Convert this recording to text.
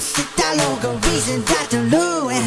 be the down logo, reason that to lose.